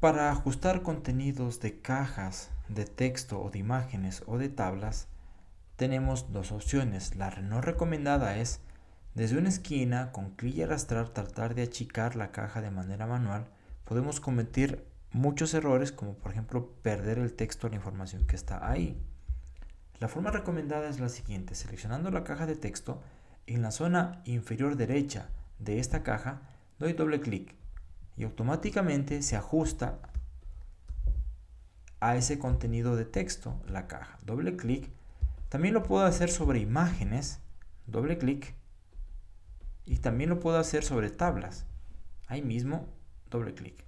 Para ajustar contenidos de cajas de texto o de imágenes o de tablas, tenemos dos opciones. La no recomendada es desde una esquina, con clic y arrastrar, tratar de achicar la caja de manera manual. Podemos cometer muchos errores, como por ejemplo perder el texto o la información que está ahí. La forma recomendada es la siguiente. Seleccionando la caja de texto, en la zona inferior derecha de esta caja, doy doble clic y automáticamente se ajusta a ese contenido de texto, la caja. Doble clic. También lo puedo hacer sobre imágenes, doble clic. Y también lo puedo hacer sobre tablas. Ahí mismo, doble clic.